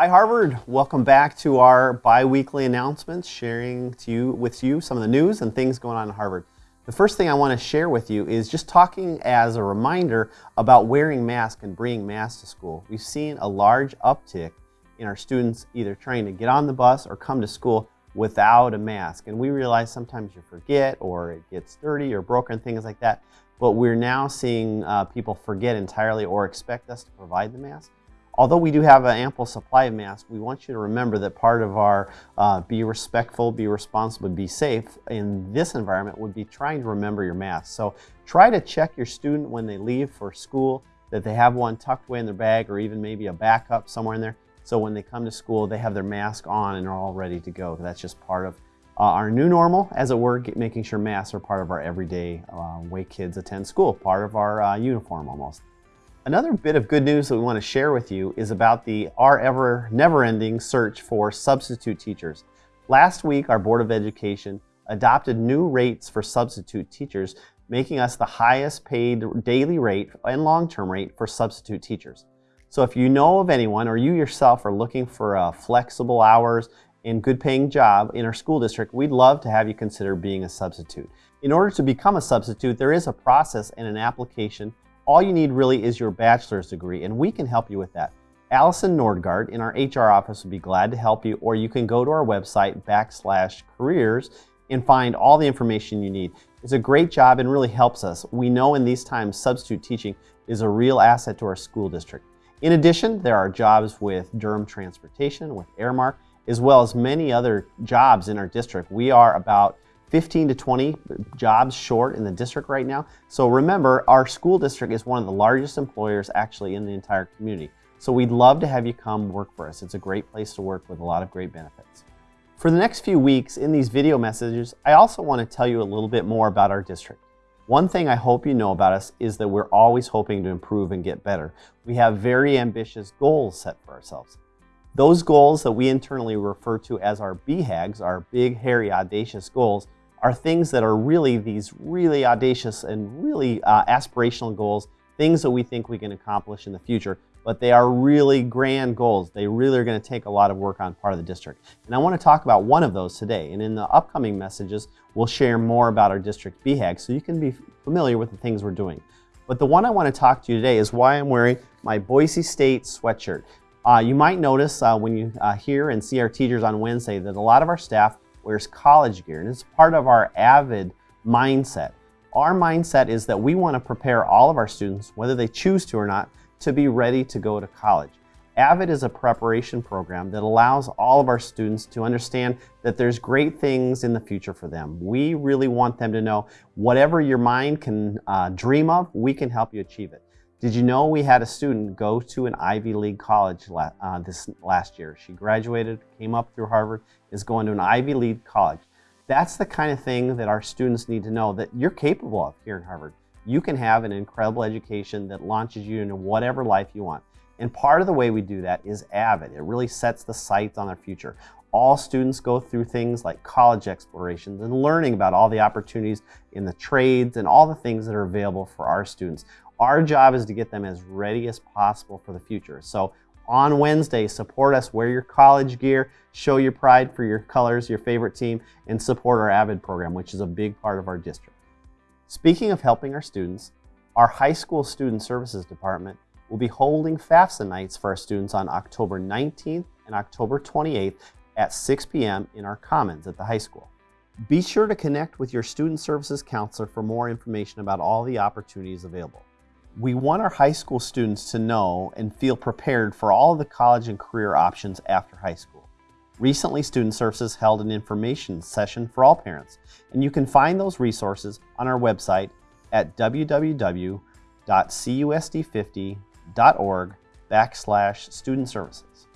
Hi Harvard, welcome back to our bi-weekly announcements, sharing to you, with you some of the news and things going on in Harvard. The first thing I want to share with you is just talking as a reminder about wearing masks and bringing masks to school. We've seen a large uptick in our students either trying to get on the bus or come to school without a mask. And we realize sometimes you forget or it gets dirty or broken, things like that. But we're now seeing uh, people forget entirely or expect us to provide the mask. Although we do have an ample supply of masks, we want you to remember that part of our uh, be respectful, be responsible, be safe in this environment would be trying to remember your mask. So try to check your student when they leave for school that they have one tucked away in their bag or even maybe a backup somewhere in there. So when they come to school, they have their mask on and are all ready to go. That's just part of uh, our new normal, as it were, making sure masks are part of our everyday uh, way kids attend school, part of our uh, uniform almost. Another bit of good news that we want to share with you is about the our ever never-ending search for substitute teachers. Last week, our Board of Education adopted new rates for substitute teachers, making us the highest paid daily rate and long-term rate for substitute teachers. So if you know of anyone or you yourself are looking for a flexible hours and good paying job in our school district, we'd love to have you consider being a substitute. In order to become a substitute, there is a process and an application all you need really is your bachelor's degree, and we can help you with that. Allison Nordgard in our HR office would be glad to help you, or you can go to our website backslash careers and find all the information you need. It's a great job and really helps us. We know in these times substitute teaching is a real asset to our school district. In addition, there are jobs with Durham Transportation, with Aramark, as well as many other jobs in our district. We are about 15 to 20 jobs short in the district right now. So remember, our school district is one of the largest employers actually in the entire community. So we'd love to have you come work for us. It's a great place to work with a lot of great benefits. For the next few weeks in these video messages, I also want to tell you a little bit more about our district. One thing I hope you know about us is that we're always hoping to improve and get better. We have very ambitious goals set for ourselves. Those goals that we internally refer to as our BHAGs, our big, hairy, audacious goals, are things that are really these really audacious and really uh, aspirational goals, things that we think we can accomplish in the future, but they are really grand goals. They really are going to take a lot of work on part of the district. And I want to talk about one of those today. And in the upcoming messages, we'll share more about our district BHAG so you can be familiar with the things we're doing. But the one I want to talk to you today is why I'm wearing my Boise State sweatshirt. Uh, you might notice uh, when you uh, hear and see our teachers on Wednesday that a lot of our staff wears college gear, and it's part of our AVID mindset. Our mindset is that we want to prepare all of our students, whether they choose to or not, to be ready to go to college. AVID is a preparation program that allows all of our students to understand that there's great things in the future for them. We really want them to know whatever your mind can uh, dream of, we can help you achieve it. Did you know we had a student go to an Ivy League college la uh, this last year? She graduated, came up through Harvard, is going to an Ivy League college. That's the kind of thing that our students need to know that you're capable of here in Harvard. You can have an incredible education that launches you into whatever life you want. And part of the way we do that is AVID. It really sets the sights on their future. All students go through things like college explorations and learning about all the opportunities in the trades and all the things that are available for our students. Our job is to get them as ready as possible for the future. So on Wednesday, support us, wear your college gear, show your pride for your colors, your favorite team, and support our AVID program, which is a big part of our district. Speaking of helping our students, our high school student services department will be holding FAFSA nights for our students on October 19th and October 28th at 6 p.m. in our commons at the high school. Be sure to connect with your student services counselor for more information about all the opportunities available. We want our high school students to know and feel prepared for all the college and career options after high school. Recently, Student Services held an information session for all parents, and you can find those resources on our website at www.cusd50.org backslash student services.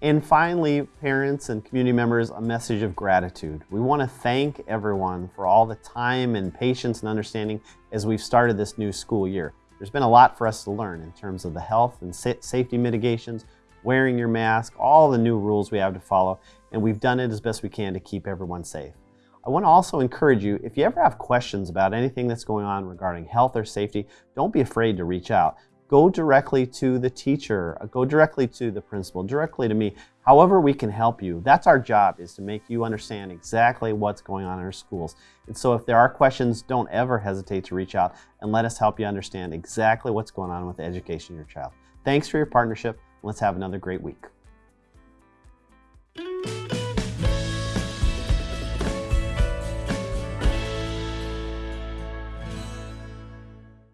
And finally, parents and community members, a message of gratitude. We want to thank everyone for all the time and patience and understanding as we've started this new school year. There's been a lot for us to learn in terms of the health and safety mitigations, wearing your mask, all the new rules we have to follow, and we've done it as best we can to keep everyone safe. I want to also encourage you, if you ever have questions about anything that's going on regarding health or safety, don't be afraid to reach out. Go directly to the teacher, uh, go directly to the principal, directly to me. However we can help you. That's our job is to make you understand exactly what's going on in our schools. And so if there are questions, don't ever hesitate to reach out and let us help you understand exactly what's going on with the education of your child. Thanks for your partnership. Let's have another great week.